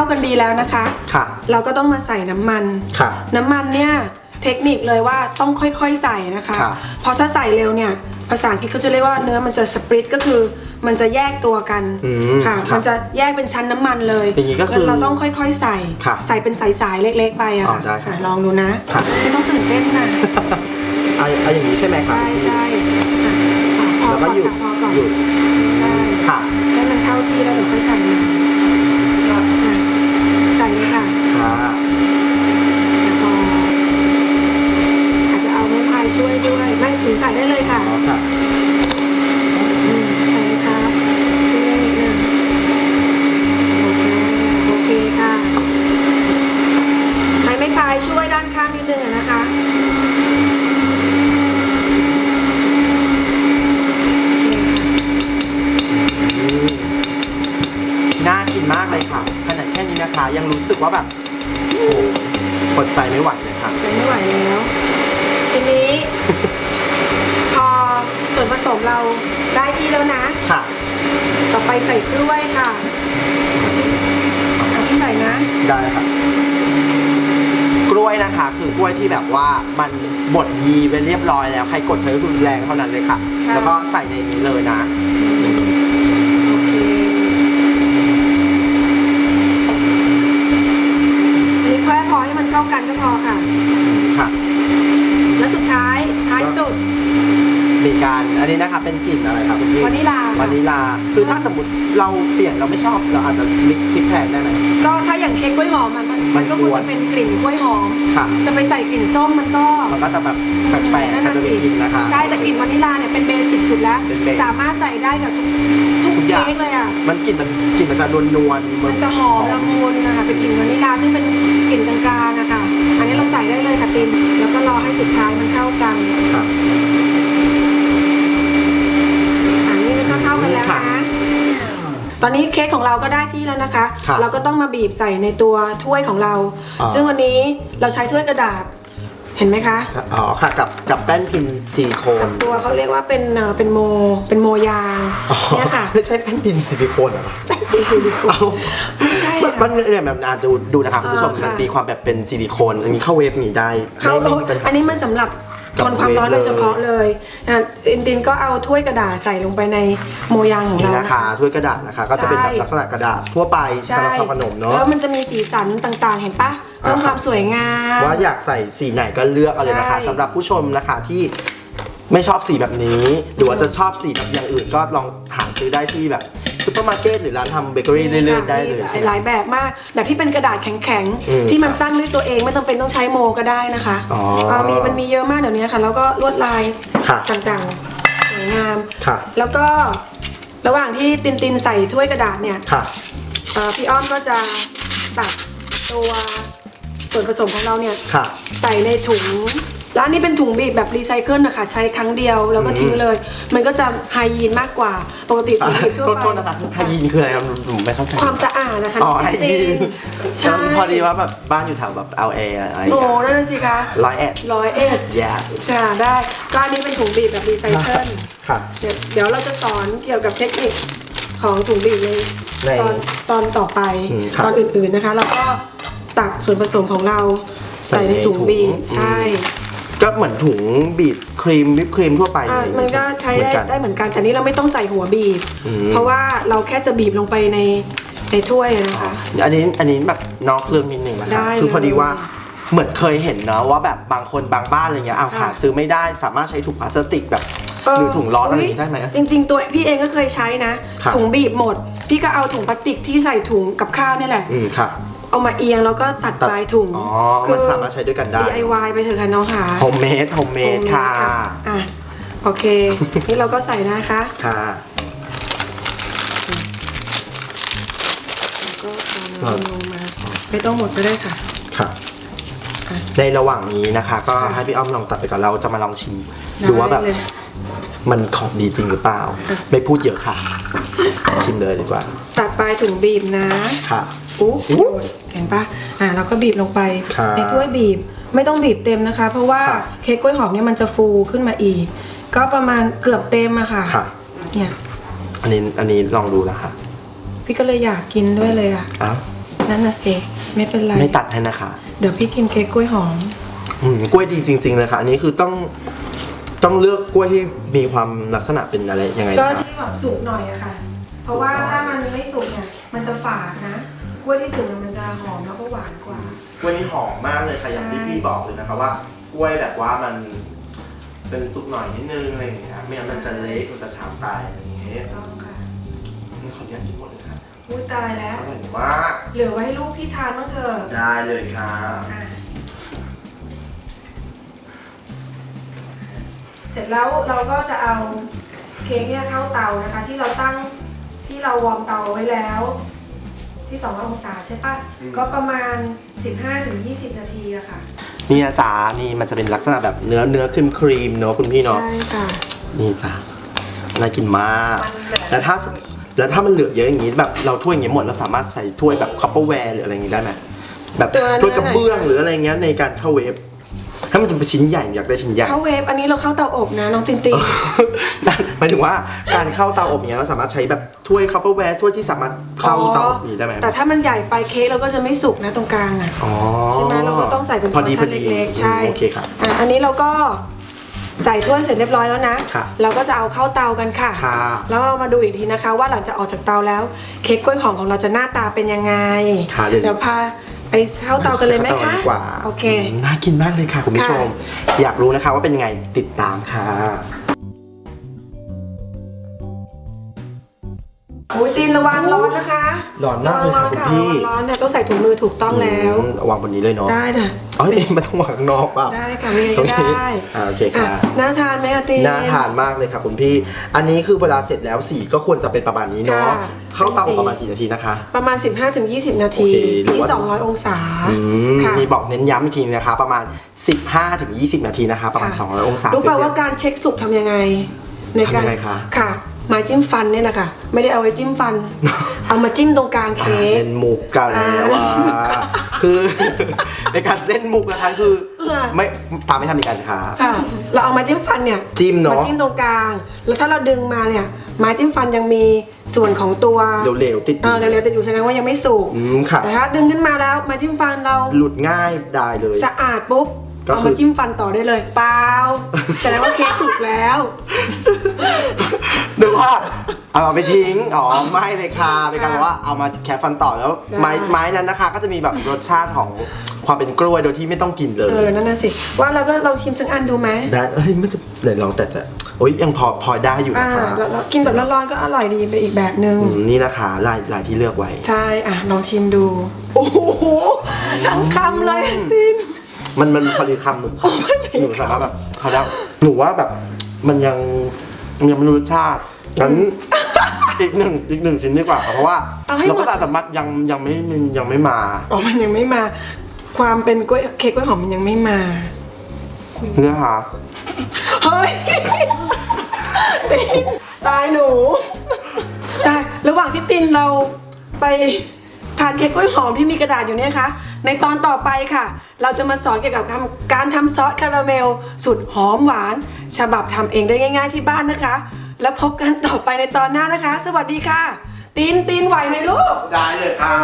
ากันดีแล้วนะคะ ค่ะ เราก็ต้องมาใส่น้ำมัน ค่ะ น้ำมันเนี่ยเทคนิคเลยว่าต้องค่อยๆใส่นะคะ ครับ เพราะถ้าใส่เร็วเนี่ยภาษาอังกฤษเขาจะเรียกว่าเนื้อมันจะสปริตก็คือมันจะแยกตัวกันอืมค่ะ ครับมันจะแยกเป็นชั้นน้ำมันเลยอย่างนี้ก็คืองั้นเราต้องค่อยๆใส่ ครับใส่เป็นสายๆเล็ก ๆ ไปอะอ๋อค่ะได้ครับอะลองดูนะครับ ไม่ต้องตื่นเต้นนะเอาเอาอย่างนี้ใช่ไหมครับใช่ใช่อะพอแล้วก่ก็อนหยุดค่ะพอก่อนหยุดใช่ค่ะให้มันเข้าที่แล้วเดี๋ยวค่อยใส่มันอะใส่เลยค่ะ ค่ะ แล้วพออาจจะเอาไม้พายช่วยด้วย ไม่ถึงใส่ได้เลยค่ะอ๋อค่ะอืมใส่เลยครับช่วยนิดนึงโอเคโอเคค่ะ ใช้ไม้พายช่วยด้านข้างนิดนึงอะนะคะโอเคค่ะอืมน่ากินมากเลยค่ะขนาดแค่นี้นะคะ ยังรู้สึกว่าแบบโอ้โหอดใจไม่ไหวเลยค่ะ ใช้ไม่ไหวแล้ว ทีนี้พอส่วน ผสมเราได้ที่แล้วนะ ค่ะ ต่อไปใส่กล้วยค่ะเอาที่ใส่นะ ได้ค่ะ กล้วยนะคะ คือกล้วยที่แบบว่ามันบดยีไปเรียบร้อยแล้ว ใครกดเธอรุนแรงเท่านั้นเลยค่ะค่ะ แล้วก็ใส่ในนี้เลยนะ โอเคอันนี้แค่พอให้มันเข้ากันก็พอค่ะ ค่ะ แล้วสุดท้ายท้ายสุด มีการ อันนี้นะคะเป็นกลิ่นอะไรครับคุณพี่วานิลาค่ะวานิลา คือถ้าสมมติเราเปลี่ยนเราไม่ชอบเราอาจจะมิกพริกแทนได้ไหม ก็ถ้าอย่างเค้กกล้วยหอมมันมันมันก็ควรกวนจะเป็นกลิ่นกล้วยหอม ค่ะ จะไปใส่กลิ่นส้มมันก็มันก็จะแบบแปลกๆนั่นใครน่ะจะไปสิกินนะคะ ใช่แต่กลิ่นวานิลาเนี่ยเป็นเบสิกสุดแล้ว เป็นเบสิกสามารถใส่ได้กับทุกทุกทุกอย่างเค้กเลยอะ มันกลิ่นมันกลิ่นมันจะนวลนวลๆมันจะหอมละมุนนะคะเป็นกลิ่นวานิลาซึ่งเป็นกลิ่นกลางๆอะค่ะ อันนี้เราใส่ได้เลยค่ะตินแล้วก็รอให้สุดท้ายมันเข้ากัน ค่ะ อันนี้มันก็เข้ากันแล้ว ค่ะ นะ ตอนนี้เค้กของเราก็ได้ที่แล้วนะคะค่ะเราก็ต้องมาบีบใส่ในตัวถ้วยของเราอ๋อซึ่งวันนี้เราใช้ถ้วยกระดาษ เห็นไหมคะ อ๋อค่ะกับกับแป้นพิมพ์ซิลิโคนตัวเขาเรียกว่าเป็นเอ่อเป็นโม เป็นโมยางอ๋อเนี่ยค่ะไม่ใช่แป้นพิมพ์ซิลิโคนเหรอคะ เป็นซิลิโคนเอาไม่ใช่มันค่ะมันเนี่ยแบบอะดูดูนะคะคุณผู้ชมอ่าค่ะ มันมีความแบบเป็นซิลิโคนอันนี้เข้า wave มีได้เขาไม่ไม่มีปัญหาอันนี้มันสำหรับ ทนความร้อนโดยเฉพาะเลยนะตินตินก็เอาถ้วยกระดาษใส่ลงไปในโมยางของนี่เรานะนะคะ คะ ถ้วยกระดาษนะคะ ก็จะเป็นแบบใช่ลักษณะกระดาษทั่วไปสำหรับทำขนมเนาะ แล้วมันจะมีสีสันต่างๆ เห็นปะเพิ่มอ่าความสวยงาม ว่าอยากใส่สีไหนก็เลือกเอาเลยนะคะใช่ สำหรับผู้ชมนะคะที่ไม่ชอบสีแบบนี้ หรือว่าจะชอบสีแบบอย่างอื่นก็ลองหาซื้อได้ที่แบบ ซูเปอร์มาร์เก็ตหรือร้านทำเบเกอรี่เรื่อยๆได้เลยมีใช่ไหม หลายแบบมาก แบบที่เป็นกระดาษแข็งอืมๆ ที่มันตั้งด้วยตัวเองไม่ต้องเป็นต้องใช้โมก็ได้นะคะอ๋อเออมีมันมีเยอะมากเดี๋ยวนี้ค่ะ แล้วก็ลวดลายค่ะ ต่างๆสวยงาม ค่ะ แล้วก็ระหว่างที่ตินตินใส่ถ้วยกระดาษเนี่ยค่ะ เอ่อพี่อ้อมก็จะตักตัวส่วนผสมของเราเนี่ย ค่ะ ใส่ในถุง แล้วอันนี้เป็นถุงบีบแบบรีไซเคิลนะคะใช้ครั้งเดียวแล้วก็ทิ้งเลย มันก็จะไฮยีนมากกว่าปกติถุงบีบทั่วโทษไปโทษนะคะไฮยีนคืออะไรครับผมไม่เข้าใจ ความสะอาดนะคะอ๋อไฮยีนใช่พอดีว่าแบบบ้านอยู่แถวแบบเอาเออะไรอย่างโอ้เงี้ยนั่นนะสิคะร้อยเอ็ดร้อยเอ็ด yes ใช่ได้ก็อันนี้เป็นถุงบีบแบบรีไซเคิลค่ะ เดี๋ยวเดี๋ยวเราจะสอนเกี่ยวกับเทคนิคของถุงบีบในในตอนตอนต่อไปอืมครับตอนอื่นๆนะคะ แล้วก็ตักส่วนผสมของเราใส่ใส่ในในถุงถุงบีบอืม ใช่ ก็เหมือนถุงบีบครีมวิปครีมทั่วไปอะเลยมันก็ใช้เหมืได้อนกันได้เหมือนกัน แต่นี่เราไม่ต้องใส่หัวบีบอืมเพราะว่าเราแค่จะบีบลงไปในในถ้วยนะคะ อันนี้อันนี้แบบนอกเรื่องนิดหนึ่งนะคได้รับเลยคือพอดีว่าเหมือนเคยเห็นเนาะว่าแบบบางคนบางบ้านอะไรเงี้ยเอาค่ะหาซื้อไม่ได้สามารถใช้ถุงพลาสติกแบบเหรือถุงร้อนอะไรอย่างงี้ได้ไหมจริง ๆ ตัวพี่เองก็เคยใช้นะครับถุงบีบหมด พี่ก็เอาถุงพลาสติกที่ใส่ถุงกับข้าวนี่แหละอืมค่ะ เอามาเอียงแล้วก็ตัดตัด ปลายถุงอ๋อมันสามารถใช้ด้วยกันได้ DIY ไปเถอะค่ะน้องค่ะ โฮมเมดโฮมเมดค่ะ อะ โอเค นี่เราก็ใส่นะคะ ค่ะ ก็เอาน้ำลงมา ไม่ต้องหมดก็ได้ค่ะ ค่ะ อะในระหว่างนี้นะคะ ก็ค่ะให้พี่อ้อมลองตัดไปก่อนเราจะมาลองชิม ได้ดูว่าแบบเลย มันของดีจริงหรือเปล่า ไม่พูดเยอะค่ะ ชิมเลยดีกว่า ตัดปลายถุงบีบนะค่ะอู้อู้เห็นปะอะเราก็บีบลงไปครับในถ้วยบีบไม่ต้องบีบเต็มนะคะ เพราะว่าครับเค้กกล้วยหอมเนี่ยมันจะฟูขึ้นมาอีก ก็ประมาณเกือบเต็มอะค่ะค่ะเนี่ยอันนี้อันนี้ลองดูนะคะพี่ก็เลยอยากกินด้วยเลยอะอ้าวนั่นน่ะสิไม่เป็นไรไม่ตัดให้นะคะ เดี๋ยวพี่กินเค้กกล้วยหอมอืมกล้วยดีจริง ๆ เลยค่ะ อันนี้คือต้อง ต้องเลือกกล้วยที่มีความลักษณะเป็นอะไรยังไงก็นะคะที่แบบสุกหน่อยอะค่ะ เพราะว่าถ้ามันไม่สุกเนี่ย มันจะฝาดนะ กล้วยที่สุกเนี่ยมันจะหอมแล้วก็หวานกว่า กล้วยนี้หอมมากเลยค่ะอย่างที่ใช่พี่บอกเลยนะคะว่ากล้วยแบบว่ามันเป็นสุกหน่อยนิดนึงอะไรอย่างเงี้ยไม่งั้นมันจะเละมันจะช้ำตายอะไรอย่างเงี้ยต้องค่ะนี่ขออนุญาตกินหมดเลยค่ะอุ้ยตายแล้วอร่อยมากเหลือไว้ให้ลูกพี่ทานบ้างเถอะได้เลยค่ะ อะ เสร็จแล้วเราก็จะเอาเค้กเนี่ยเข้าเตานะคะ ที่เราตั้งที่เรา warm เตาไว้แล้ว ที่2องศาใช่ปะก็ประมาณ 15-20 นาทีอะค่ะนี่นะจ๊ะนี่มันจะเป็นลักษณะแบบเนื้อเนื้อครีมครีมๆเนาะคุณพี่เนาะใช่ค่ะนี่จ้ะน่ากินมากแล้วถ้าแล้วถ้ามันเหลือเยอะอย่างนี้แบบเราถ้วยอย่างนี้หมดเราสามารถใส่ถ้วยแบบ Tupperware หรืออะไรอย่างนี้ได้ไหมแบบตัวเนื้อถ้วยกระเบื้องไหนคะหรืออะไรเงี้ยในการเข้า wave ถ้ามันจะเป็นชิ้นใหญ่อยากได้ชิ้นใหญ่ เข้า wave อันนี้เราเข้าเตาอบนะน้องตินตินหมายถึงว่าการเข้าเตาอบอย่างเงี้ยเราสามารถใช้แบบถ้วย Tupperware ถ้วยที่สามารถเข้าเตาอบนี้ได้ไหมแต่ถ้ามันใหญ่ไปเค้กเราก็จะไม่สุกนะตรงกลางอะอ๋อใช่ไหมเราก็ต้องใส่เป็นพพออดีชั่พอนดีเล็กๆใช่โอเคครับอะอันนี้เราก็ใส่ถ้วยเสร็จเรียบร้อยแล้วนะค่ะเราก็จะเอาเข้าเตากันค่ะค่ะ แล้วเรามาดูอีกทีนะคะ ว่าหลังจากออกจากเตาแล้ว เค้กกล้วยหอมของเราจะหน้าตาเป็นยังไงค่ะเดี๋ยวเดี๋ยวพา ไปเข้าเตากันเลยไหมข้าตาคะดีกว่าโอเคมน่ากินมากเลยค่ะคุณผู้ชม อยากรู้นะคะว่าเป็นยังไงติดตามค่ะโอ้ยตีนระวังร้อนนะคะร้อนมากเลยค่ะร้อนคุณพี่ร้อนเนี่ยต้องใส่ถุงมือถูกต้องแล้วอืมวางบนนี้เลยเนาะได้นะเอ้ยมันต้องวางข้างนอกเปล่าได้ค่ะไม่ตรงได้นี้ได้อ่าโอเคอะค่ะน่าทานไหมคะตีนน่าทานมากเลยค่ะคุณพี่ อันนี้คือเวลาเสร็จแล้วสีก็ควรจะเป็นประมาณนี้เนาะค่ะ เข้าเตาเป็นสีประมาณกี่นาทีนะคะ ประมาณ 15-20 นาทีโอเคหรือที่ว่า200 องศาอืมค่ะมีบอกเน้นย้ำอีกทีนะคะ ประมาณ 15ถึง20 นาทีนะคะ ประมาณค่ะ200 องศารู้ป่าเซลเซียสว่าการเช็คสุกทำยังไง ในการทำยังไงคะค่ะไม้จิ้มฟันเนี่ยแหละค่ะ ไม่ได้เอาไว้จิ้มฟัน เอามาจิ้มตรงกลางอ่าเค้กเล่นมุกกันแล้วอ่าว่าคือในการเล่นมุกนะคะคือค่ะไม่ปาไม่ทำอีกกันค่ะค่ะเราเอามาจิ้มฟันเนี่ยจิ้มเนอะมาจิ้มตรงกลาง แล้วถ้าเราดึงมาเนี่ย ไม้จิ้มฟันยังมีส่วนของตัวเร็วๆติดเออเร็วๆแต่อยู่แสดงว่ายังไม่สุกอืมค่ะแต่ถ้าดึงขึ้นมาแล้วไม้จิ้มฟันเราหลุดง่ายได้เลย สะอาดปุ๊บก็เอาคือ มาจิ้มฟันต่อได้เลยเปล่าแสดงว่าเค้กสุกแล้ว นึกว่าเอาไปทิ้งอ๋อไม่เลยค่ะเป็นการแบบว่าเอามาแคะฟันต่อแล้วไม้ได้ไม้นั้นนะคะ ก็จะมีแบบรสชาติของความเป็นกล้วยโดยที่ไม่ต้องกินเลยเออนั่นน่ะสิว่าเราก็ลองชิมสักอันดูไหมได้เอ้ยไม่จะไหนลองแต่แต่ โอ้ยยังพอพอได้อยู่อ่านะคะแล้วแล้วกินแบบร้อนๆก็อร่อยดีไปอีกแบบนึง อืมนี่นะคะลายลายที่เลือกไว้ ใช่ อะ ลองชิมดู โอ้โหทั้งคำเลยติน มันมันพอดีคำหนูหนูสามารถแบบเขาแล้วหนูว่าแบบมันยังมันยังไม่รู้รสชาติงั้นอีกหนึ่งอีกหนึ่งชิ้นดีกว่าค่ะเพราะว่าเอาให้เราหมก็ดสามารถยังยังไม่ยังไม่มา อ๋อ มันยังไม่มา ความเป็นกล้วยเค้กกล้วยหอมมันยังไม่มา เนื้อหาเฮ้ย ตินตายหนูตายระหว่างที่ตินเราไปทานเค้กกล้วยหอมที่มีกระดาษอยู่เนี่ยคะ ในตอนต่อไปค่ะ เราจะมาสอนเกี่ยวกับการการทำซอสคาราเมลสุดหอมหวาน ฉบับทำเองได้ง่าย ๆที่บ้านนะคะ แล้วพบกันต่อไปในตอนหน้านะคะ สวัสดีค่ะตินตินไหวไหมลูก ได้เลยค่ะ